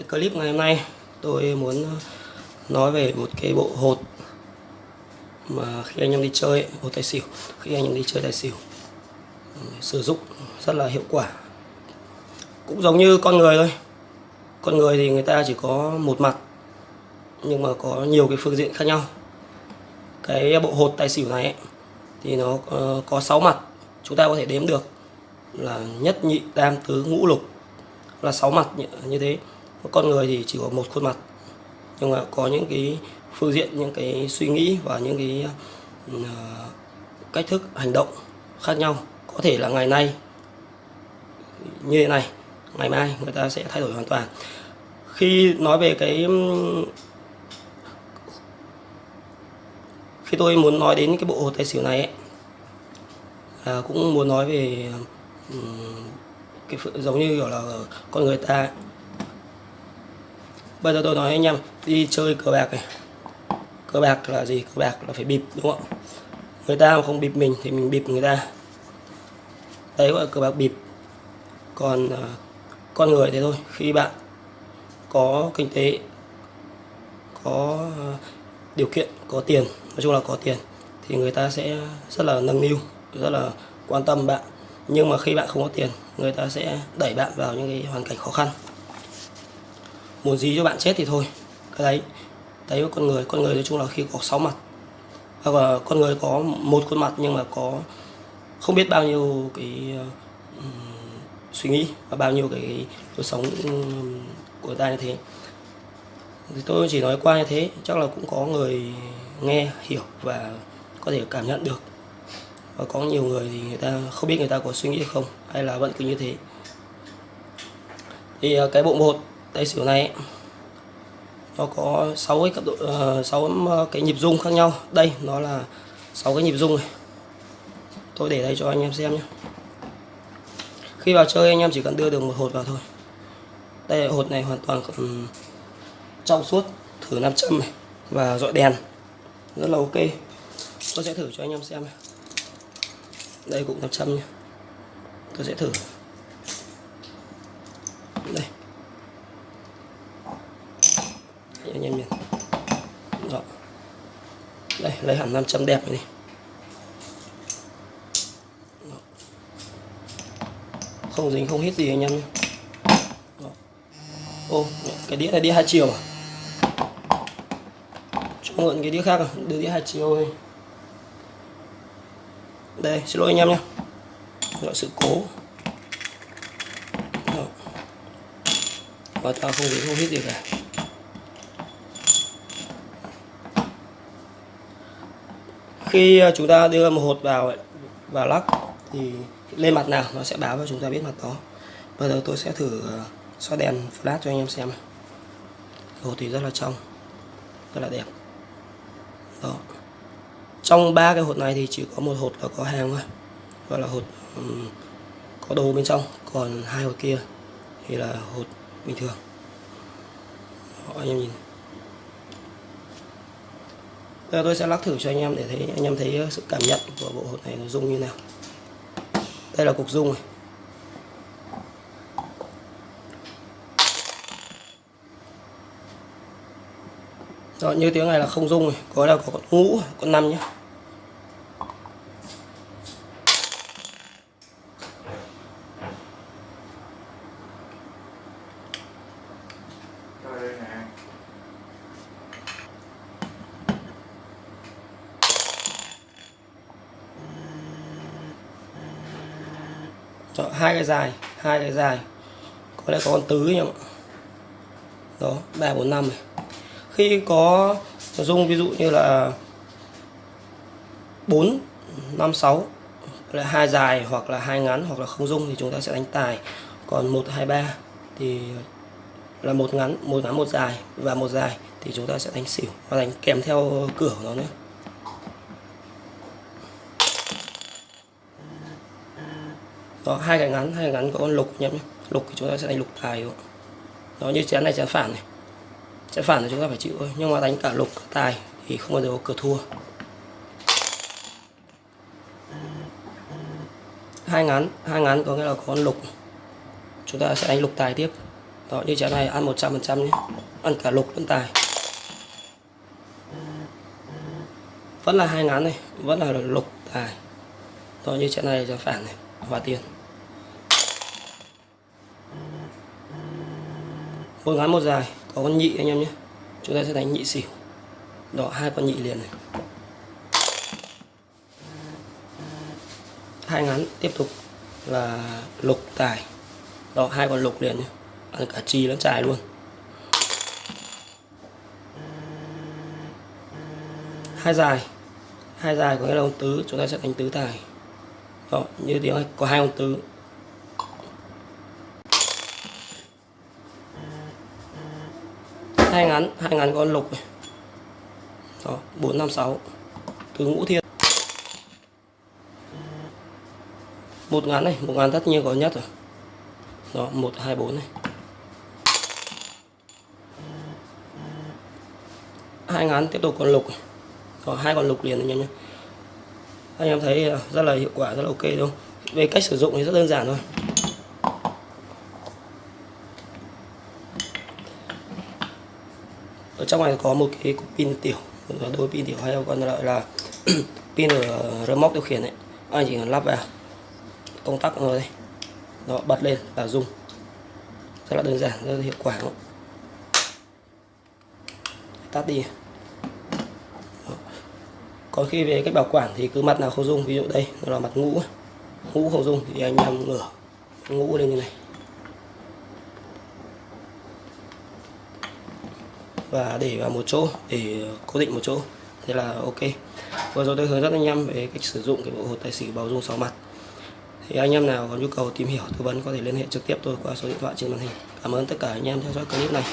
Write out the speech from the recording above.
cái clip ngày hôm nay tôi muốn ờ, nói về một cái bộ hột mà khi anh em đi chơi hột tài xỉu khi anh em đi chơi tài xỉu ừ, sử dụng rất là hiệu quả. Cũng giống như con người thôi. Con người thì người ta chỉ có một mặt nhưng mà có nhiều cái phương diện khác nhau. Cái bộ hột tài xỉu này ấy, thì nó ờ, có 6 mặt. Chúng ta có thể đếm được là nhất nhị tam tứ ngũ lục là 6 mặt như thế con người thì chỉ có một khuôn mặt nhưng mà có những cái phương diện những cái suy nghĩ và những cái uh, cách thức hành động khác nhau. Có thể là ngày nay như thế này ngày mai người ta sẽ thay đổi hoàn toàn. Khi nói về cái ừ, khi tôi muốn nói đến cái bộ hồ tài xỉu này ấy, là cũng muốn nói về ừ, cái giống như kiểu là con người ta bây giờ tôi nói anh em đi chơi cờ bạc này. Cờ bạc là gì? Cờ bạc là phải bịp đúng không? Người ta mà không bịp mình thì mình bịp người ta. Đấy gọi là cờ bạc bịp. Còn uh, con người thế thôi khi bạn có kinh tế có uh, điều kiện có tiền nói chung là có tiền thì người ta sẽ rất là nâng niu rất là quan tâm bạn. Nhưng mà khi bạn không có tiền người ta sẽ đẩy bạn vào những cái hoàn cảnh khó khăn muốn gì cho bạn chết thì thôi. Cái đấy. Đấy con người con người nói chung là khi có sáu mặt. Hoặc là con người có một khuôn mặt nhưng mà có không biết bao nhiêu cái uh, suy nghĩ và bao nhiêu cái cuộc sống của ta như thế. Thì tôi chỉ nói qua như thế chắc là cũng có người nghe hiểu và có thể cảm nhận được. Và có nhiều người thì người ta không biết người ta có suy nghĩ không hay là vẫn cứ như thế. Thì à, cái bộ một tay xỉu này. Nó có 6 cái cấp độ ờ, uh, 6 ờ, cái nhịp rung khác nhau. Đây nó là 6 cái nhịp rung này. Tôi để đây cho anh em xem nhé. Khi vào chơi anh em chỉ cần đưa được một hột vào thôi. Đây hột này hoàn toàn um, trong suốt thử nam châm này và dọi đèn. Rất là ok. Tôi sẽ thử cho anh em xem này. đây cũng nam châm nhé. Tôi sẽ thử đây anh em nhìn Đó. đây lấy hẳn nam châm đẹp này, này. không dính không hít gì anh em nhé. Ô cái đĩa này đĩa hai chiều à? Cho mượn cái đĩa khác à? Đưa đĩa hai chiều này đây xin lỗi anh em nhé. Gọi sự cố. Và ta không dính không hít gì cả. Khi ờ, chúng ta đưa một hột vào vào lắc thì lên mặt nào nó sẽ báo cho chúng ta biết mặt đó. Bây giờ tôi sẽ thử ờ, xóa đèn flash cho anh em xem hột thì rất là trong rất là đẹp. Đó. Trong ba cái hột này thì chỉ có một hột là có hàng thôi. Gọi là hột um, có đồ bên trong còn hai hột kia thì là hột bình thường. Đó, anh em nhìn giờ tôi sẽ lắc thử cho anh em để thấy anh em thấy ờ, sự cảm nhận của bộ hột này nó rung như nào. Đây là cục rung này. Đó, như tiếng này là không rung này có là có con ngũ con năm nhé chọn hai cái dài, hai cái dài. Có lẽ có con tứ nhỉ đó, ba, bốn, năm này. Khi có dung ví dụ như là 4 5 6 là hai dài hoặc là hai ngắn hoặc là không dung thì chúng ta sẽ đánh tài. Còn 1 2 3 thì là một ngắn một ngắn, một dài. Và một dài thì chúng ta sẽ đánh xỉu. Và đánh kèm theo cửa của nó nữa. Đó, hai cái ngắn, hai cái ngắn có con lục nhé lục thì chúng ta sẽ đánh lục tài đó, như chén này chén phản này. Chén phản thì chúng ta phải chịu thôi, nhưng mà đánh cả lục, cả tài thì không bao giờ có cửa thua. Hai ngắn hai ngắn có nghĩa là có con lục. Chúng ta sẽ đánh lục tài tiếp. Đó, như chén này, ăn 100% nhé. Ăn cả lục lẫn tài. Vẫn là hai ngắn này, vẫn là lục tài. Đó, như chén này chén phản này và tiền. Một ngắn một dài, có con nhị anh em nhé. Chúng ta sẽ đánh nhị xỉu. Đó hai con nhị liền này. Hai ngắn tiếp tục là lục tài. Đó hai con lục liền nhé. Ăn cả chi lẫn tài luôn. Hai dài. Hai dài có nghĩa là ông tứ. Chúng ta sẽ đánh tứ tài đó như tiếng này có hai con tứ hai ngắn hai ngắn con lục này. Đó bốn năm sáu. Tứ ngũ thiên. Một ngắn này một ngắn tất nhiên có nhất rồi. Đó một hai bốn này. Hai ngắn tiếp tục còn lục. Này. Đó, hai con lục liền anh nhé anh em thấy ờ, rất là hiệu quả, rất là ok đúng không? Về cách sử dụng thì rất đơn giản thôi. Ở trong này có một cái cục pin tiểu đôi pin tiểu hay còn gọi là pin ở remote điều khiển ấy. Anh chỉ cần lắp vào, công tắc rồi đây. Nó bật lên và dùng. Rất là đơn giản, rất là hiệu quả tắt đi còn khi về cách bảo quản thì cứ mặt nào không dung ví dụ đây là mặt ngũ ngũ không dung thì anh em ngửa ngũ lên như này. Và để vào một chỗ, để cố định một chỗ. Thế là ok. Vừa rồi tôi hướng dẫn anh em về cách sử dụng cái bộ hột tài xỉu bảo dung 6 mặt. Thì anh em nào có nhu cầu tìm hiểu tư vấn có thể liên hệ trực tiếp tôi qua số điện thoại trên màn hình. Cảm ơn tất cả anh em theo dõi clip này.